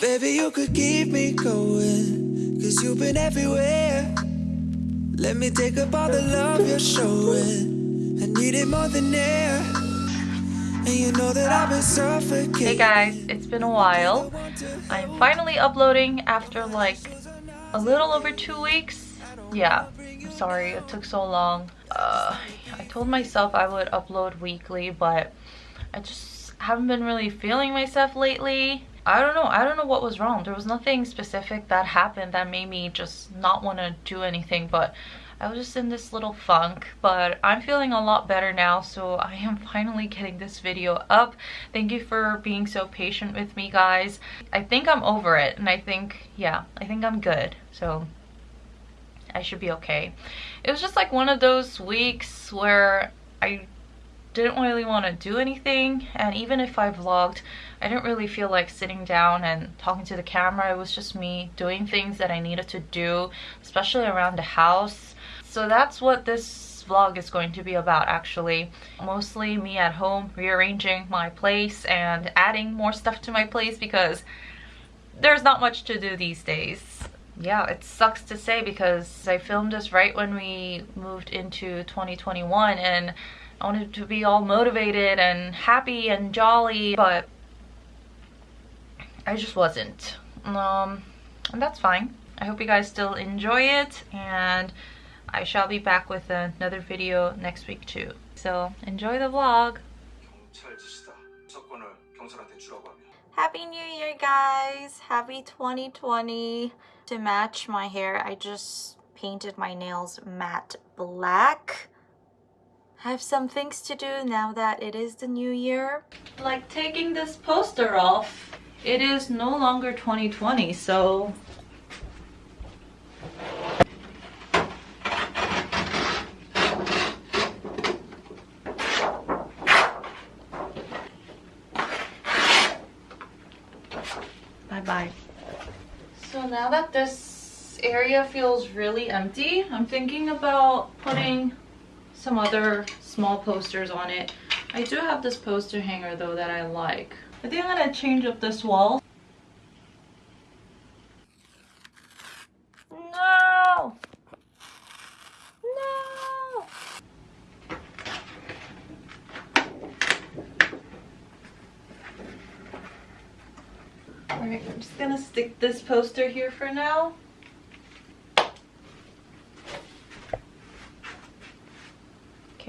Baby, you could keep me going. Cause you've been everywhere. Let me take up all the love you're showing. I need it more than air. And you know that I've been suffocating. Hey guys, it's been a while. I'm finally uploading after like a little over two weeks. Yeah, I'm sorry it took so long. Uh, I told myself I would upload weekly, but I just haven't been really feeling myself lately. I don't know. I don't know what was wrong. There was nothing specific that happened that made me just not want to do anything, but I was just in this little funk, but I'm feeling a lot better now, so I am finally getting this video up. Thank you for being so patient with me, guys. I think I'm over it, and I think, yeah, I think I'm good, so I should be okay. It was just like one of those weeks where I didn't really want to do anything and even if I vlogged I didn't really feel like sitting down and talking to the camera. It was just me doing things that I needed to do especially around the house. So that's what this vlog is going to be about actually. Mostly me at home rearranging my place and adding more stuff to my place because there's not much to do these days. Yeah, it sucks to say because I filmed this right when we moved into 2021 and I wanted to be all motivated and happy and jolly, but I just wasn't. Um, and that's fine. I hope you guys still enjoy it and I shall be back with another video next week too. So enjoy the vlog. Happy New Year guys! Happy 2020! To match my hair, I just painted my nails matte black. I have some things to do now that it is the new year. Like taking this poster off, it is no longer 2020, so... Bye-bye. So now that this area feels really empty, I'm thinking about putting some other small posters on it. I do have this poster hanger though that I like. I think I'm gonna change up this wall. No! No! Alright, I'm just gonna stick this poster here for now.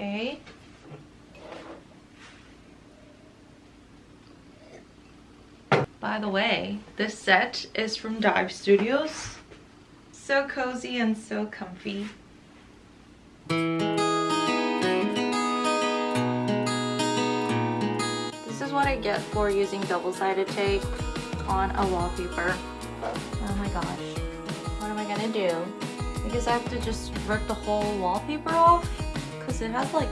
Okay. By the way, this set is from Dive Studios. So cozy and so comfy. This is what I get for using double-sided tape on a wallpaper. Oh my gosh. What am I gonna do? Because I have to just rip the whole wallpaper off? because it has like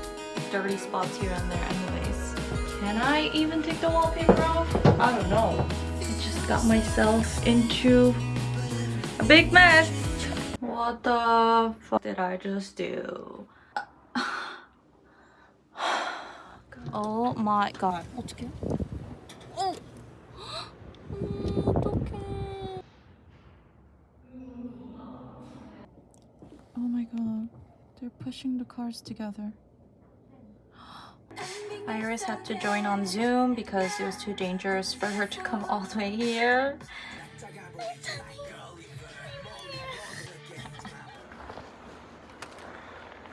dirty spots here and there anyways. Can I even take the wallpaper off? I don't know. I just got myself into a big mess. What the fuck did I just do? oh my god. 어떡해? 어. 어떡해. Oh my god. They're pushing the cars together. Iris had to join on Zoom because it was too dangerous for her to come all the way here.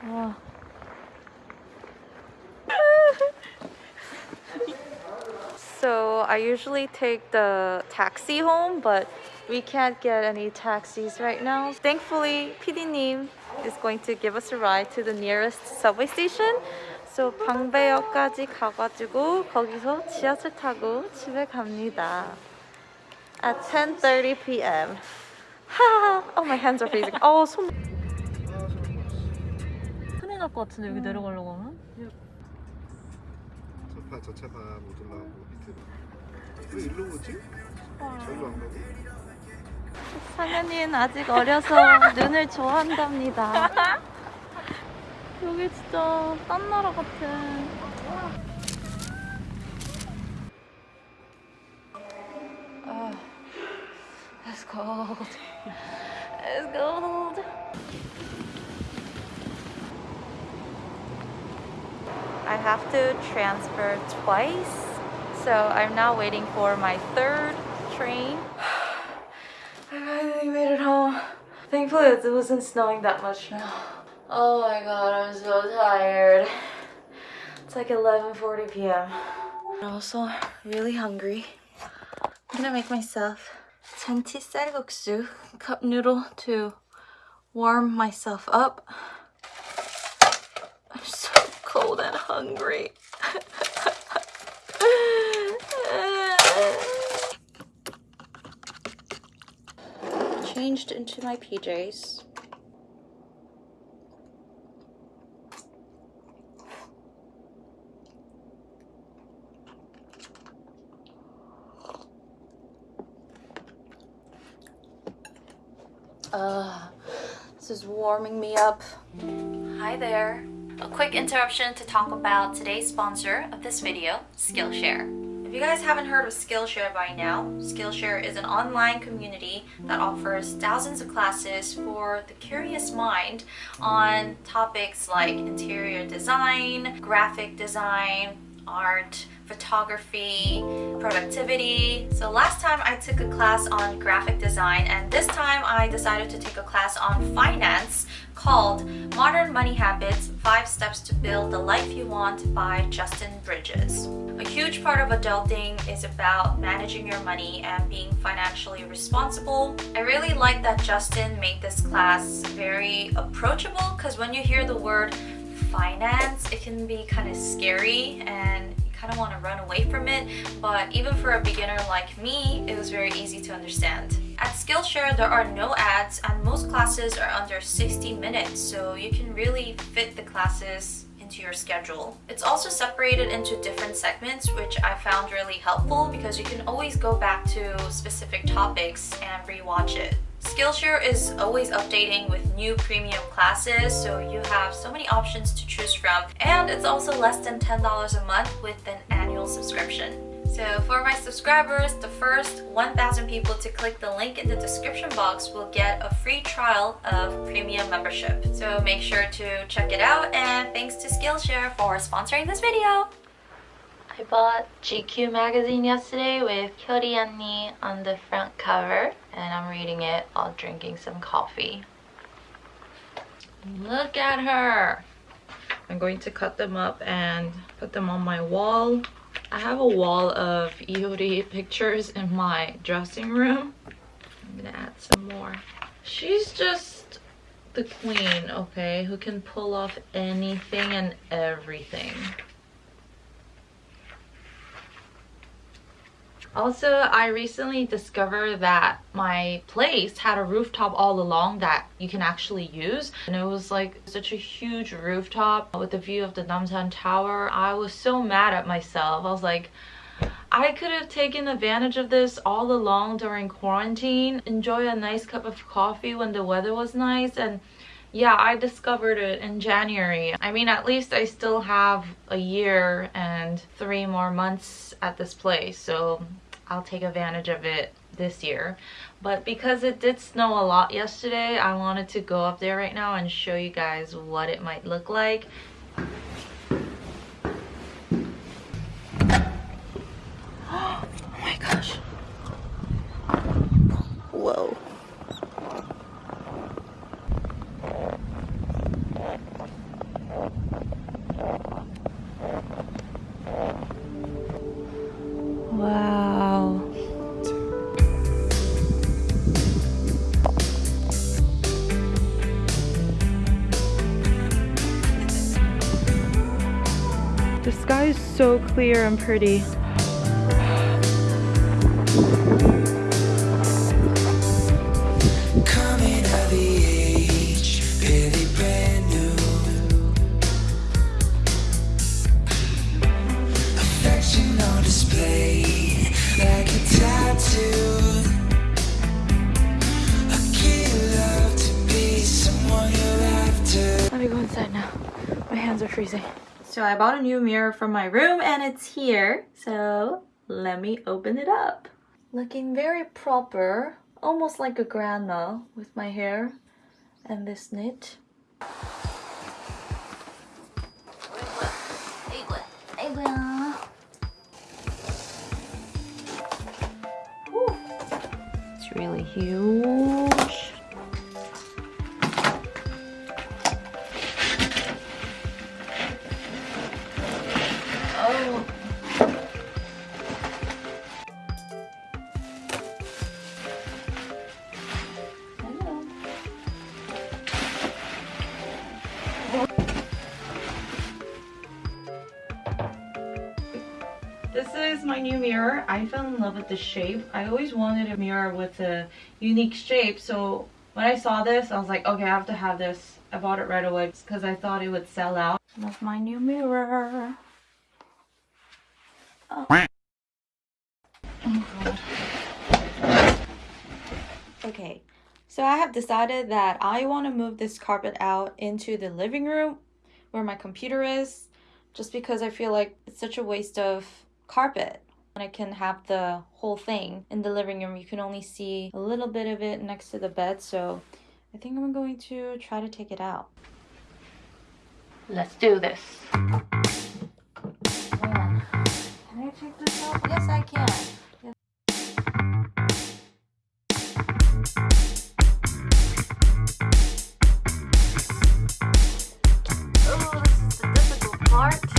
Oh. so I usually take the taxi home, but we can't get any taxis right now. Thankfully, PD님 is going to give us a ride to the nearest subway station. So 방배역까지 가가지고 거기서 지하철 타고 집에 갑니다. At 10:30 p.m. Ha! Oh, my hands are freezing. 어, 손. 큰일 날 것 같은데 여기 내려가려고 하면? 저파 저 차가 못 올라가고 밑으로 왜 일로 오지? 저기로 안 가고? 상현이는 아직 어려서 눈을 좋아한답니다. 여기 진짜 딴 나라 같아. 아, cold. It's cold. I have to transfer twice. So I'm now waiting for my third train. I finally made it home. Thankfully it wasn't snowing that much now. Oh my god, I'm so tired. It's like 11.40 p.m. I'm also really hungry. I'm gonna make myself 잔치 쌀국수 cup noodle to warm myself up. I'm so cold and hungry. Changed into my PJs. Uh, this is warming me up. Hi there. A quick interruption to talk about today's sponsor of this video, Skillshare. If you guys haven't heard of Skillshare by now, Skillshare is an online community that offers thousands of classes for the curious mind on topics like interior design, graphic design, art, photography, productivity. So last time I took a class on graphic design and this time I decided to take a class on finance called Modern Money Habits 5 Steps to Build the Life You Want by Justin Bridges. A huge part of adulting is about managing your money and being financially responsible. I really like that Justin made this class very approachable because when you hear the word finance, it can be kind of scary and kind of want to run away from it but even for a beginner like me it was very easy to understand at Skillshare there are no ads and most classes are under 60 minutes so you can really fit the classes into your schedule. It's also separated into different segments which I found really helpful because you can always go back to specific topics and rewatch it. Skillshare is always updating with new premium classes, so you have so many options to choose from. And it's also less than $10 a month with an annual subscription. So for my subscribers, the first 1,000 people to click the link in the description box will get a free trial of premium membership. So make sure to check it out and thanks to Skillshare for sponsoring this video. I bought GQ magazine yesterday with Hyori Anni on the front cover and I'm reading it while drinking some coffee. Look at her! I'm going to cut them up and put them on my wall. I have a wall of Hyori pictures in my dressing room. I'm gonna add some more. She's just the queen, okay, who can pull off anything and everything. Also, I recently discovered that my place had a rooftop all along that you can actually use. And it was like such a huge rooftop with the view of the Namsan Tower. I was so mad at myself. I was like, I could have taken advantage of this all along during quarantine. Enjoy a nice cup of coffee when the weather was nice and yeah i discovered it in january i mean at least i still have a year and three more months at this place so I'll take advantage of it this year. But because it did snow a lot yesterday, I wanted to go up there right now and show you guys what it might look like. So clear and pretty. Let me go inside now. My hands are freezing. So I bought a new mirror from my room and it's here. So let me open it up. Looking very proper almost like a grandma with my hair and this knit. It's really huge. Mirror. I fell in love with the shape. I always wanted a mirror with a unique shape. So when I saw this, I was like, okay, I have to have this. I bought it right away because I thought it would sell out. Love my new mirror. Oh. Oh, God. Okay, so I have decided that I want to move this carpet out into the living room where my computer is just because I feel like it's such a waste of carpet. When I can have the whole thing in the living room, you can only see a little bit of it next to the bed, so I think I'm going to try to take it out. Let's do this. Man, Can I take this out? Yes, I can. Oh, this is the difficult part.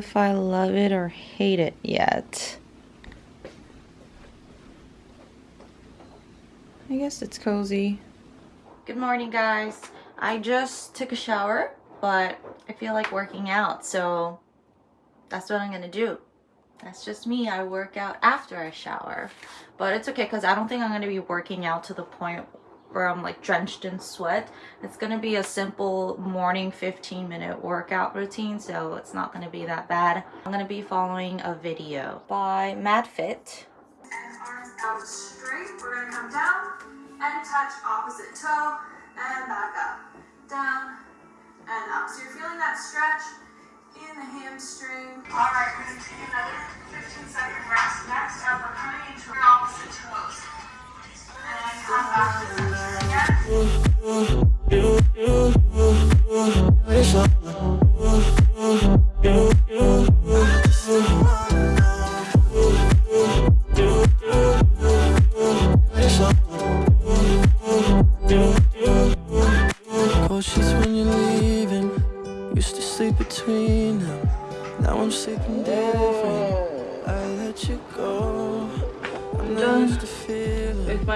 If I love it or hate it yet. I guess it's cozy. Good morning, guys. I just took a shower, but I feel like working out, so that's what I'm gonna do. That's just me. I work out after I shower. But it's okay because I don't think I'm to be working out to the point where I'm like drenched in sweat. It's going to be a simple morning 15 minute workout routine. So it's not going to be that bad. I'm going to be following a video by MadFit. arms out straight. We're gonna come down and touch opposite toe and back up. Down and up. So you're feeling that stretch in the hamstring. All right, we're gonna take another 15 second rest. Next up, we're coming into opposite toes. Come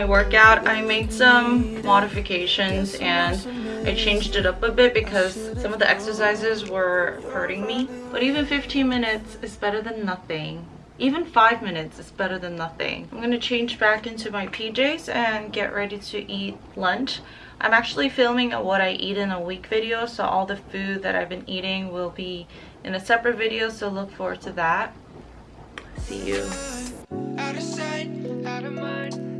my workout I made some modifications and I changed it up a bit because some of the exercises were hurting me. But even 15 minutes is better than nothing. Even five minutes is better than nothing. I'm gonna change back into my PJs and get ready to eat lunch. I'm actually filming a what I eat in a week video so all the food that I've been eating will be in a separate video so look forward to that. See you. Out of sight, out of mind.